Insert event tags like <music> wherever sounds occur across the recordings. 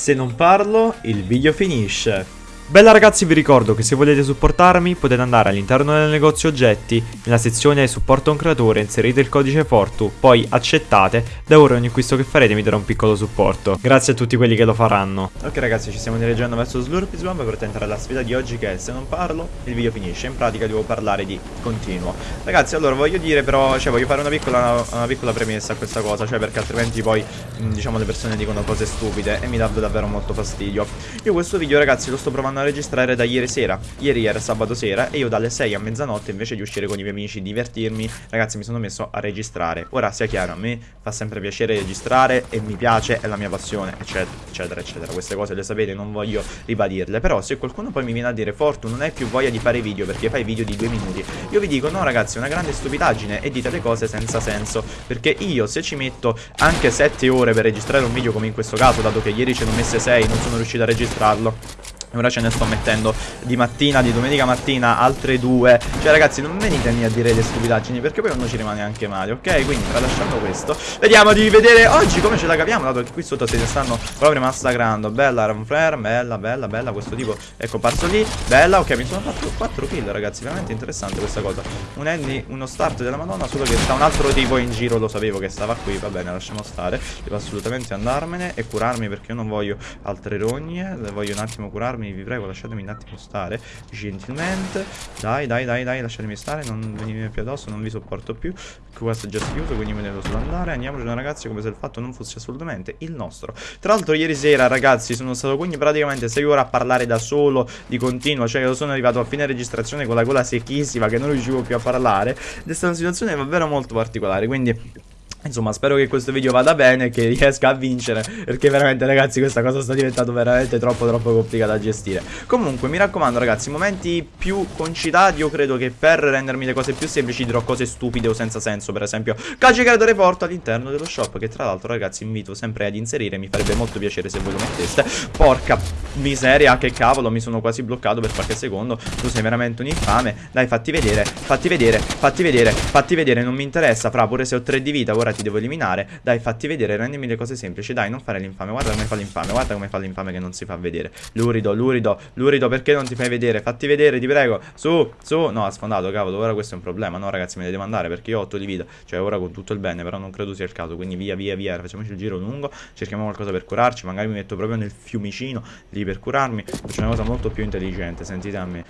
Se non parlo, il video finisce. Bella ragazzi vi ricordo che se volete supportarmi potete andare all'interno del negozio oggetti, nella sezione supporto un creatore inserite il codice Fortu, poi accettate, da ora ogni acquisto che farete mi darà un piccolo supporto. Grazie a tutti quelli che lo faranno. Ok ragazzi ci stiamo dirigendo verso Slurpy Swamp per tentare la sfida di oggi che se non parlo il video finisce, in pratica devo parlare di continuo. Ragazzi allora voglio dire però, cioè voglio fare una piccola, una piccola premessa a questa cosa, cioè perché altrimenti poi diciamo le persone dicono cose stupide e mi dà davvero molto fastidio. Io questo video ragazzi lo sto provando a registrare da ieri sera. Ieri era sabato sera e io dalle 6 a mezzanotte invece di uscire con i miei amici, divertirmi Ragazzi mi sono messo a registrare. Ora sia chiaro, a me fa sempre piacere registrare e mi piace, è la mia passione, eccetera, eccetera, eccetera. Queste cose le sapete, non voglio ribadirle. Però se qualcuno poi mi viene a dire Fortu non hai più voglia di fare video perché fai video di due minuti Io vi dico no ragazzi, è una grande stupidaggine e dite le cose senza senso Perché io se ci metto anche 7 ore per registrare un video come in questo caso Dato che ieri ce ne ho messe 6 non sono riuscito a registrarlo Ora ce ne sto mettendo di mattina, di domenica mattina, altre due. Cioè ragazzi non venitemi a dire le stupidaggini Perché poi uno ci rimane anche male, ok? Quindi tralasciando questo Vediamo di vedere oggi come ce la capiamo Dato che qui sotto se ne stanno proprio massacrando. Bella Ramflare, bella, bella, bella Questo tipo è comparso lì, bella Ok, mi sono fatto 4 kill ragazzi Veramente interessante questa cosa. Un Andy, uno start della madonna Solo che sta un altro tipo in giro Lo sapevo che stava qui, va bene, lasciamo stare. Devo assolutamente andarmene e curarmi Perché io non voglio altre rogne Voglio un attimo curarmi lasciatemi, vi prego, lasciatemi un attimo stare Gentilmente. Dai, dai, dai, dai, lasciatemi stare Non venite più addosso, non vi sopporto più Questo è già chiuso, quindi me ne devo solo andare. Andiamocene ragazzi, come se il fatto non fosse assolutamente il nostro. Tra l'altro ieri sera, ragazzi, sono stato quindi praticamente 6 ore a parlare da solo Di continuo, cioè io sono arrivato a fine registrazione con la gola secchissima Che non riuscivo più a parlare Ed è stata una situazione davvero molto particolare Quindi... Insomma spero che questo video vada bene e che riesca a vincere Perché veramente ragazzi questa cosa sta diventando veramente troppo troppo complicata da gestire. Comunque mi raccomando ragazzi momenti più concitati Io credo che per rendermi le cose più semplici dirò cose stupide o senza senso. Per esempio calcio creatore porto all'interno dello shop Che tra l'altro ragazzi invito sempre ad inserire Mi farebbe molto piacere se voi lo metteste. Porca miseria che cavolo mi sono quasi bloccato per qualche secondo. Tu sei veramente un infame. Dai fatti vedere fatti vedere fatti vedere fatti vedere Non mi interessa fra pure se ho 3 di vita ora ora ti devo eliminare Dai fatti vedere, rendimi le cose semplici Dai non fare l'infame, guarda come fa l'infame Guarda come fa l'infame che non si fa vedere Lurido, lurido, lurido perché non ti fai vedere Fatti vedere, ti prego, su, su No ha sfondato, cavolo, ora questo è un problema No ragazzi me ne devo andare perché io ho 8 di vita Cioè ora con tutto il bene, però non credo sia il caso Quindi via, via, via, facciamoci il giro lungo Cerchiamo qualcosa per curarci Magari mi metto proprio nel fiumicino lì per curarmi Faccio una cosa molto più intelligente, sentite a me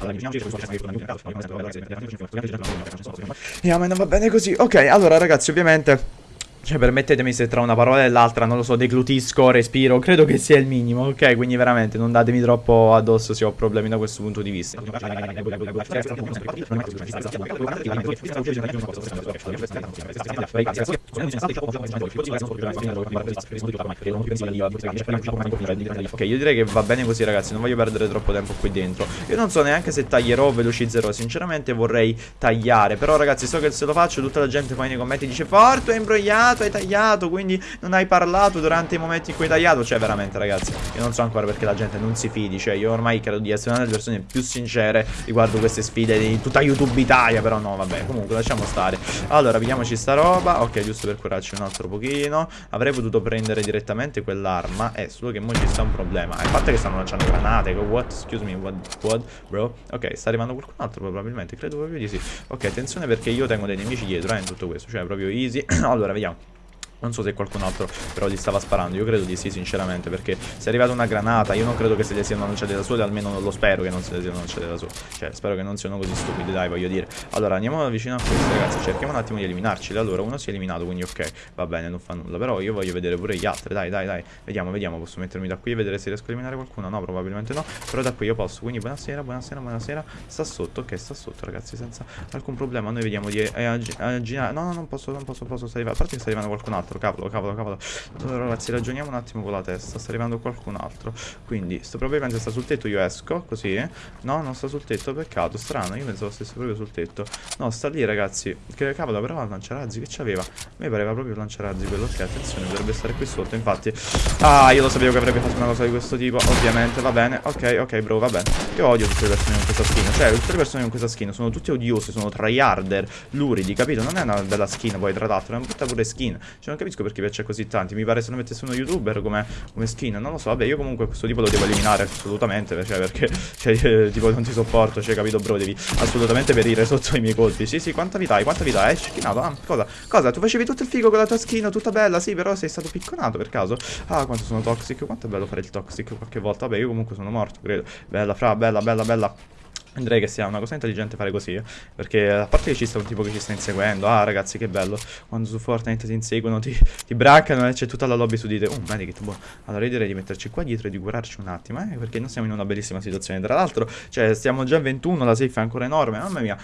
Yeah, ma non va bene così Ok, allora ragazzi ovviamente cioè permettetemi se tra una parola e l'altra, non lo so, deglutisco, respiro, credo che sia il minimo, ok? Quindi veramente non datemi troppo addosso se ho problemi da questo punto di vista. Ok, io direi che va bene così ragazzi, non voglio perdere troppo tempo qui dentro. Io non so neanche se taglierò o velocizzerò, sinceramente vorrei tagliare. Però ragazzi, so che se lo faccio tutta la gente poi nei commenti dice Forte, imbrogliato tagliato, hai tagliato, quindi non hai parlato durante i momenti in cui hai tagliato. Cioè, veramente, ragazzi, io non so ancora perché la gente non si fidi. Cioè, io ormai credo di essere una delle persone più sincere riguardo queste sfide di tutta YouTube Italia. Però no, vabbè, comunque lasciamo stare. Allora, vediamoci sta roba. Ok, giusto per curarci un altro pochino. Avrei potuto prendere direttamente quell'arma. Eh, solo che mo ci sta un problema. Il fatto che stanno lanciando granate. What? Excuse me, what? What? Bro? Ok, sta arrivando qualcun altro probabilmente. Credo proprio di sì. Ok, attenzione perché io tengo dei nemici dietro, eh, in tutto questo. Cioè, proprio easy. <clears throat> allora, vediamo. Non so se qualcun altro però gli stava sparando. Io credo di sì sinceramente Perché se è arrivata una granata Io non credo che se le siano lanciate da sole Almeno non lo spero che non se le siano lanciate da sole. Cioè spero che non siano così stupidi Dai voglio dire. Allora andiamo vicino a questi ragazzi. Cerchiamo un attimo di eliminarci. Allora uno si è eliminato quindi ok Va bene non fa nulla. Però io voglio vedere pure gli altri Dai dai dai. Vediamo vediamo Posso mettermi da qui e vedere se riesco a eliminare qualcuno? No probabilmente no. Però da qui io posso. Quindi buonasera buonasera buonasera. Sta sotto Ok sta sotto ragazzi Senza alcun problema. Noi vediamo di aggiungere No no non posso non posso posso sta arrivando A parte che sta arrivando qualcun altro Cavolo cavolo cavolo. Allora ragazzi ragioniamo un attimo con la testa Sta arrivando qualcun altro. Quindi sto probabilmente sta sul tetto Io esco così. No non sta sul tetto Peccato strano Io pensavo stesse proprio sul tetto. No sta lì ragazzi. Che cavolo però lanciarazzi Che c'aveva? A me pareva proprio lanciarazzi quello Ok attenzione dovrebbe stare qui sotto Infatti. Ah io lo sapevo che avrebbe fatto una cosa di questo tipo Ovviamente va bene Ok ok bro va bene. Io odio tutte le persone con questa skin Cioè tutte le persone con questa skin Sono tutte odiose Sono tryharder Luridi capito? Non è una bella skin poi tra l'altro È una brutta pure skin. Cioè non capisco perché piace così tanti. Mi pare se lo mettesse uno youtuber come, come skin. Non lo so, vabbè, io comunque questo tipo lo devo eliminare assolutamente. Cioè, perché, <laughs> cioè, <laughs> tipo, non ti sopporto. Cioè, capito, bro? Devi assolutamente perire sotto i miei colpi. Sì, sì, quanta vita hai? Quanta vita hai? Schinato? Ah, cosa? Cosa? Tu facevi tutto il figo con la tua skin, tutta bella, sì, però sei stato picconato per caso. Ah, quanto sono toxic. Quanto è bello fare il toxic qualche volta. Vabbè, io comunque sono morto, credo. Bella, fra, bella, bella, bella. Direi che sia una cosa intelligente fare così. Perché a parte che ci sta un tipo che ci sta inseguendo Ah ragazzi che bello Quando su Fortnite ti inseguono Ti, ti braccano e c'è tutta la lobby su di te. Oh medikit boh Allora io direi di metterci qua dietro e di curarci un attimo eh Perché non siamo in una bellissima situazione. Tra l'altro Cioè stiamo già a 21 La safe è ancora enorme Mamma mia.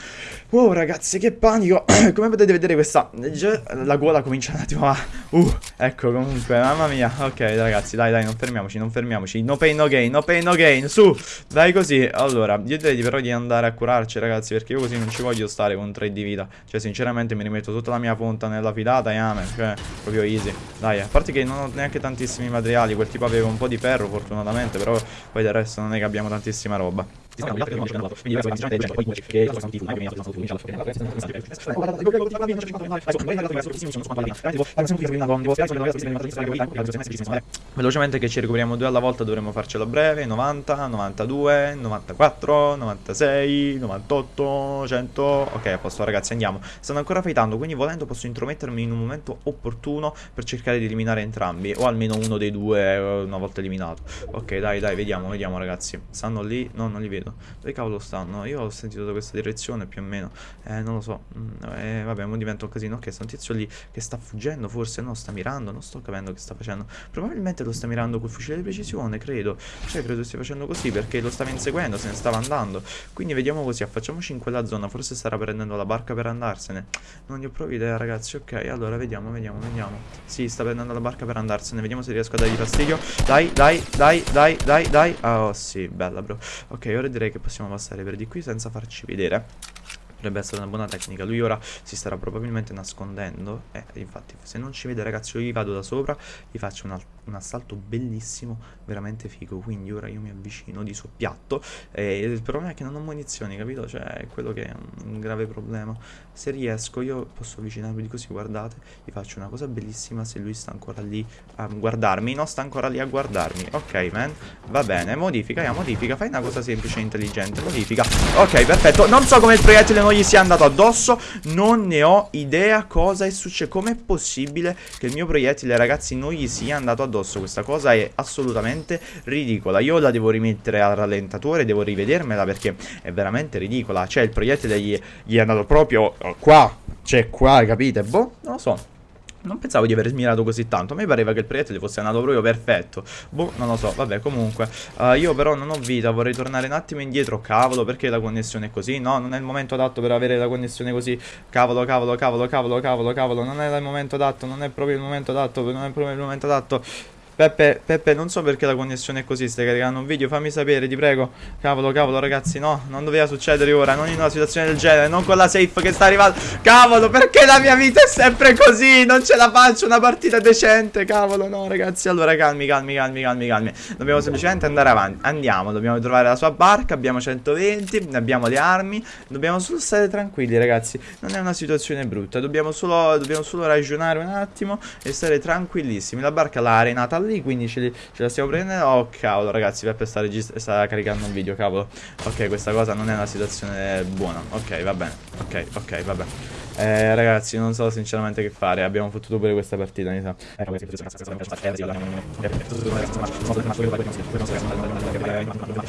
Wow ragazzi che panico. <coughs> Come potete vedere questa già La gola comincia un attimo a Uh ecco comunque Mamma mia. Ok ragazzi dai dai non fermiamoci Non fermiamoci. No pain no gain No pain no gain. Su Dai così. Allora io direi di però di andare a curarci ragazzi Perché io così non ci voglio stare con 3 di vita. Cioè sinceramente mi rimetto tutta la mia punta nella fidata e amen Cioè proprio easy. Dai a parte che non ho neanche tantissimi materiali Quel tipo aveva un po' di ferro fortunatamente Però poi del resto non è che abbiamo tantissima roba Velocemente che ci recuperiamo due alla volta dovremmo farcela breve 90, 92, 94, 96, 98, 100 Ok a posto ragazzi andiamo Stanno ancora fightando quindi volendo posso intromettermi in un momento opportuno Per cercare di eliminare entrambi O almeno uno dei due una volta eliminato Ok dai dai vediamo vediamo ragazzi Stanno lì? No non li vedo Dove cavolo stanno? Io ho sentito da questa direzione più o meno. Eh non lo so. Mm, eh, Vabbè mo diventa un casino. Ok sta un tizio lì che sta fuggendo forse No sta mirando Non sto capendo che sta facendo. Probabilmente lo sta mirando col fucile di precisione credo. Cioè credo stia facendo così perché lo stava inseguendo Se ne stava andando. Quindi vediamo così Affacciamoci in quella zona. Forse starà prendendo la barca per andarsene. Non ne ho proprio idea ragazzi. Ok allora vediamo vediamo vediamo. Sì sta prendendo la barca per andarsene. Vediamo se riesco a dargli fastidio. Dai dai dai dai dai dai. Oh sì bella bro. Ok ora direi che possiamo passare per di qui senza farci vedere. Potrebbe essere una buona tecnica. Lui ora si starà probabilmente nascondendo. Eh, infatti se non ci vede ragazzi io gli vado da sopra Gli faccio un, un, assalto bellissimo Veramente figo Quindi ora io mi avvicino di soppiatto E il problema è che non ho munizioni capito? Cioè è quello che è un grave problema. Se riesco io posso avvicinarmi di così Guardate Gli faccio una cosa bellissima Se lui sta ancora lì a guardarmi. No sta ancora lì a guardarmi. Ok man Va bene Modifica ya modifica Fai una cosa semplice e intelligente Modifica. Ok perfetto. Non so come il proiettile non gli sia andato addosso Non ne ho idea cosa è successo Com'è possibile che il mio proiettile ragazzi non gli sia andato addosso Questa cosa è assolutamente ridicola. Io la devo rimettere al rallentatore Devo rivedermela perché è veramente ridicola. Cioè il proiettile gli, gli è andato proprio qua. Cioè qua capite? Boh non lo so non pensavo di aver smirato così tanto A me pareva che il proiettile fosse andato proprio perfetto. Boh, non lo so, vabbè, comunque. Uh, Io però non ho vita, vorrei tornare un attimo indietro Cavolo, perché la connessione è così? No, non è il momento adatto per avere la connessione così. Cavolo, cavolo, cavolo, cavolo, cavolo, cavolo Non è il momento adatto, non è proprio il momento adatto Non è proprio il momento adatto Peppe, Peppe, non so perché la connessione è così, stai caricando un video, fammi sapere, ti prego. Cavolo, cavolo, ragazzi, no, non doveva succedere ora, non in una situazione del genere, non con la safe che sta arrivando. Cavolo, perché la mia vita è sempre così? Non ce la faccio una partita decente, cavolo, no, ragazzi. Allora, calmi, calmi, calmi, calmi, calmi. Dobbiamo semplicemente andare avanti. Andiamo, dobbiamo trovare la sua barca, abbiamo 120, abbiamo le armi. Dobbiamo solo stare tranquilli, ragazzi. Non è una situazione brutta, dobbiamo solo, dobbiamo solo ragionare un attimo e stare tranquillissimi. La barca l'ha arenata lì, quindi ce, li, ce, la stiamo prendendo. Oh cavolo ragazzi, Peppe sta, sta, caricando un video, cavolo. Ok, questa cosa non è una situazione buona. Ok, va bene. Ok, ok, va bene. Eh, ragazzi, non so sinceramente che fare. Abbiamo fottuto pure questa partita, mi sa.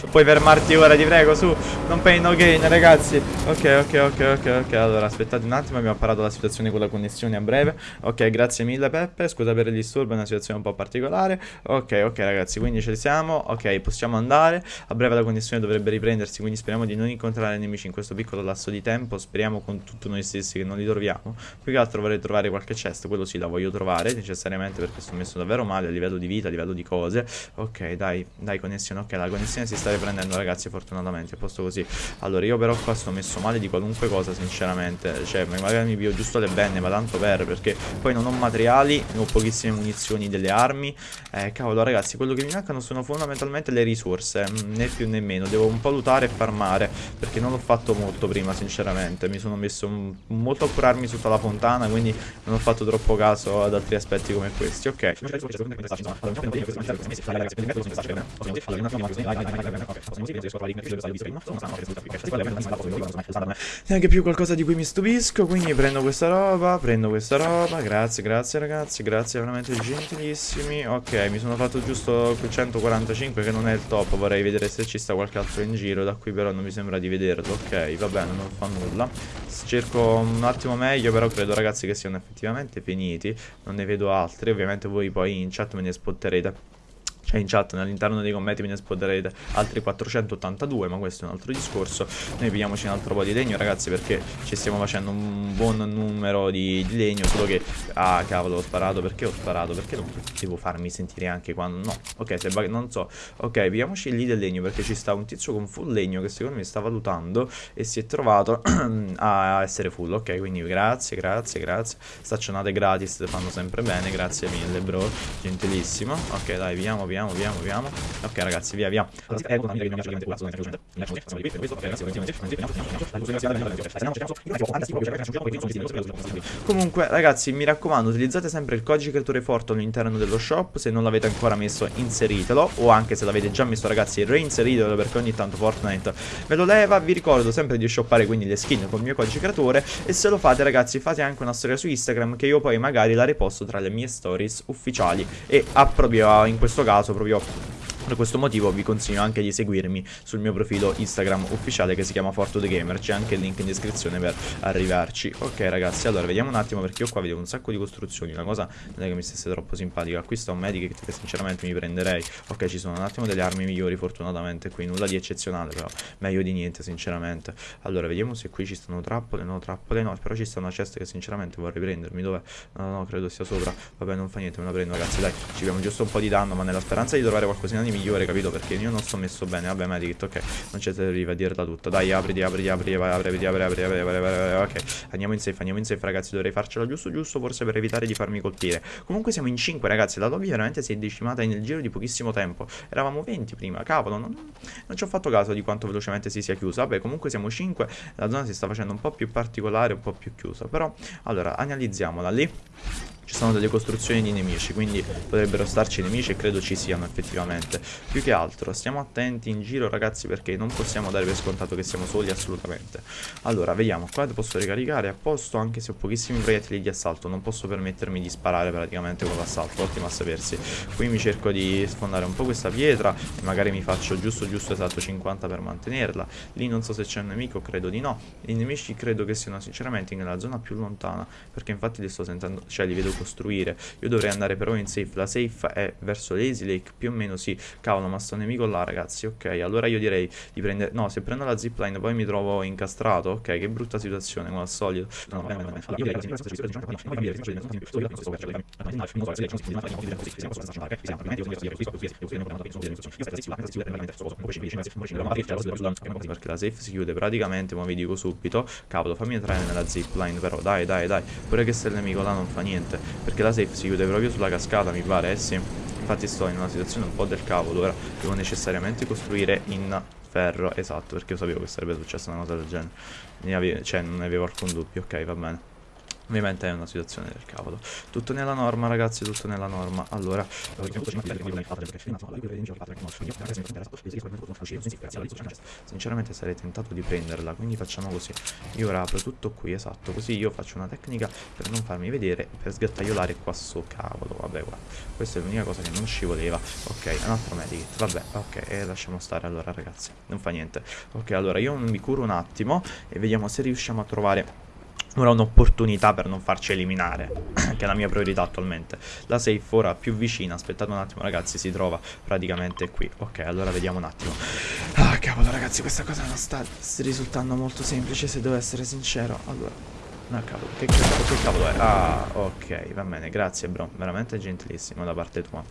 Puoi fermarti ora, ti prego, su. Non pay no gain, ragazzi. Ok, ok, ok, ok, ok. Allora, aspettate un attimo, abbiamo parlato la situazione con la connessione a breve. Ok, grazie mille, Peppe. Scusa per il disturbo, è una situazione un po' particolare. Ok, ok, ragazzi, quindi ci siamo. Ok, possiamo andare. A breve la connessione dovrebbe riprendersi, quindi speriamo di non incontrare nemici in questo piccolo lasso di tempo. Speriamo con tutto noi stessi che non li troviamo. Più che altro vorrei trovare qualche chest Quello sì la voglio trovare necessariamente Perché sto messo davvero male a livello di vita A livello di cose. Ok dai dai connessione Ok la connessione si sta riprendendo ragazzi fortunatamente A posto così. Allora io però qua sto messo male di qualunque cosa sinceramente. Cioè magari mi pio giusto le benne Ma tanto per perché poi non ho materiali Ho pochissime munizioni delle armi. Eh cavolo ragazzi quello che mi mancano sono fondamentalmente le risorse mm, Né più né meno. Devo un po' lutare e farmare Perché non l'ho fatto molto prima sinceramente. Mi sono messo molto a curarmi sotto la fontana, quindi non ho fatto troppo caso ad altri aspetti come questi. Ok. Neanche più qualcosa di cui mi stupisco, quindi prendo questa roba, prendo questa roba. Grazie, grazie ragazzi, grazie veramente gentilissimi. Ok, mi sono fatto giusto 145 che non è il top, vorrei vedere se ci sta qualche altro in giro, da qui però non mi sembra di vederlo. Ok, va bene, non fa nulla. Cerco un attimo meglio, però credo ragazzi che siano effettivamente finiti. Non ne vedo altri, ovviamente voi poi in chat me ne spotterete cioè in chat all'interno dei commenti me ne spoderete altri 482 ma questo è un altro discorso. Noi pigliamoci un altro po' di legno ragazzi perché ci stiamo facendo un buon numero di, di legno solo che ah cavolo ho sparato perché ho sparato? Perché non devo farmi sentire anche quando no ok se non so. Ok pigliamoci lì del legno perché ci sta un tizio con full legno che secondo me sta valutando e si è trovato <clears throat> a essere full. Ok quindi grazie grazie grazie. Staccionate gratis fanno sempre bene grazie mille bro gentilissimo. Ok dai pigliamo pigliamo Viviamo, viviamo, viviamo. Ok ragazzi, via, via. Comunque ragazzi, mi raccomando, utilizzate sempre il codice creatore Forte all'interno dello shop. Se non l'avete ancora messo, inseritelo. O anche se l'avete già messo ragazzi, reinseritelo perché ogni tanto Fortnite ve lo leva. Vi ricordo sempre di shoppare quindi le skin con il mio codice creatore. E se lo fate ragazzi, fate anche una storia su Instagram che io poi magari la riposto tra le mie stories ufficiali. E a proprio in questo caso caso proprio per questo motivo vi consiglio anche di seguirmi sul mio profilo Instagram ufficiale che si chiama Forto Gamer, c'è anche il link in descrizione per arrivarci. Ok ragazzi, allora vediamo un attimo perché io qua vedo un sacco di costruzioni, una cosa non è che mi stesse troppo simpatica. Qui sta un medikit che sinceramente mi prenderei. Ok, ci sono un attimo delle armi migliori fortunatamente qui, nulla di eccezionale però, meglio di niente sinceramente. Allora vediamo se qui ci stanno trappole, no trappole no, però ci sta una cesta che sinceramente vorrei prendermi, dov'è? No, no, credo sia sopra. Vabbè, non fa niente, me la prendo ragazzi, dai, ci abbiamo giusto un po' di danno, ma nella speranza di trovare qualcosina di migliore, capito? Perché io non sto messo bene. Vabbè, Medikit, ok. Non c'è arriva a dirla tutta. Dai, apriti, apriti, apriti, apri, apri, apri, apri, apri, apri, apri, ok. Andiamo in safe, andiamo in safe, ragazzi. Dovrei farcela giusto, giusto, forse per evitare di farmi colpire. Comunque siamo in 5, ragazzi. La lobby veramente si è decimata nel giro di pochissimo tempo. Eravamo 20 prima, cavolo. Non, non ci ho fatto caso di quanto velocemente si sia chiusa. Vabbè, comunque siamo 5. La zona si sta facendo un po' più particolare, un po' più chiusa. Però, allora, analizziamola lì ci sono delle costruzioni di nemici quindi potrebbero starci nemici e credo ci siano effettivamente. Più che altro stiamo attenti in giro ragazzi perché non possiamo dare per scontato che siamo soli assolutamente. Allora vediamo qua posso ricaricare a posto anche se ho pochissimi proiettili di assalto non posso permettermi di sparare praticamente con l'assalto ottimo a sapersi. Qui mi cerco di sfondare un po' questa pietra e magari mi faccio giusto giusto esatto 50 per mantenerla. Lì non so se c'è un nemico credo di no. I nemici credo che siano sinceramente nella zona più lontana perché infatti li sto sentendo cioè li vedo costruire Io dovrei andare però in safe La safe è verso l'Easy Lake Più o meno sì Cavolo ma sto nemico là ragazzi Ok allora io direi di prendere No se prendo la zipline poi mi trovo incastrato Ok che brutta situazione come al solito No no no perché la safe si chiude praticamente ma vi dico subito cavolo fammi entrare nella zipline però dai dai dai pure che se il nemico là non fa niente perché la safe si chiude proprio sulla cascata mi pare, eh sì. Infatti sto in una situazione un po' del cavolo Ora devo necessariamente costruire in ferro. Esatto, perché io sapevo che sarebbe successa una cosa del genere. Cioè non ne avevo alcun dubbio, ok va bene Ovviamente è una situazione del cavolo. Tutto nella norma ragazzi, tutto nella norma. Allora Sinceramente sarei tentato di prenderla Quindi facciamo così. Io apro tutto qui, esatto Così io faccio una tecnica per non farmi vedere Per sgattaiolare qua su, cavolo Vabbè guarda, questa è l'unica cosa che non ci voleva. Ok, un altro medikit, vabbè Ok, e lasciamo stare allora ragazzi Non fa niente. Ok, allora io mi curo un attimo E vediamo se riusciamo a trovare ora un'opportunità per non farci eliminare, <clears throat> che è la mia priorità attualmente. La safe ora più vicina, aspettate un attimo ragazzi, si trova praticamente qui. Ok, allora vediamo un attimo. Ah, cavolo ragazzi, questa cosa non sta risultando molto semplice se devo essere sincero. Allora... No, cavolo, che, che, che cavolo è? Ah, ok, va bene, grazie bro, veramente gentilissimo da parte tua.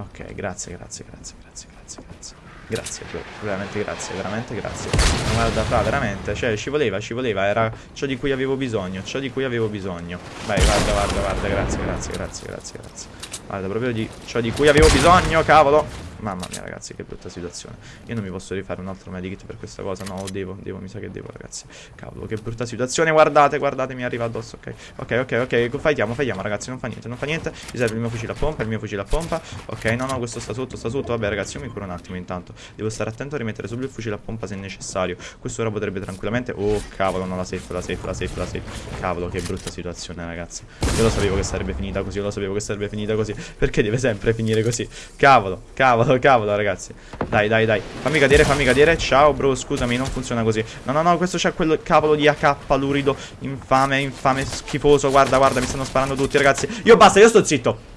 Ok, grazie, grazie, grazie, grazie, grazie, grazie. Grazie. Veramente grazie, veramente grazie. Guarda, fra, veramente. Cioè, ci voleva, ci voleva. Era ciò di cui avevo bisogno. Ciò di cui avevo bisogno. Vai, guarda, guarda, guarda. Grazie, grazie, grazie, grazie, grazie. Guarda, proprio di ciò di cui avevo bisogno, cavolo. Mamma mia ragazzi che brutta situazione. Io non mi posso rifare un altro medikit per questa cosa. No devo, devo, mi sa che devo ragazzi. Cavolo che brutta situazione. Guardate, guardate mi arriva addosso Ok, ok, ok, ok. Fightiamo, fightiamo ragazzi. Non fa niente, non fa niente. Mi serve il mio fucile a pompa, il mio fucile a pompa. Ok, no, no, questo sta sotto, sta sotto. Vabbè ragazzi io mi curo un attimo intanto. Devo stare attento a rimettere subito il fucile a pompa se necessario. Questo ora potrebbe tranquillamente Oh cavolo, no, la safe, la safe, la safe, la safe. Cavolo che brutta situazione ragazzi. Io lo sapevo che sarebbe finita così Io lo sapevo che sarebbe finita così. Perché deve sempre finire così? Cavolo, cavolo, <laughs> cavolo ragazzi. Dai, dai, dai. Fammi cadere, fammi cadere. Ciao bro, scusami, non funziona così. No, no, no, questo c'è quel cavolo di AK lurido Infame, infame, schifoso. Guarda, guarda, mi stanno sparando tutti ragazzi. Io basta, io sto zitto